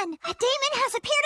run! A demon has appeared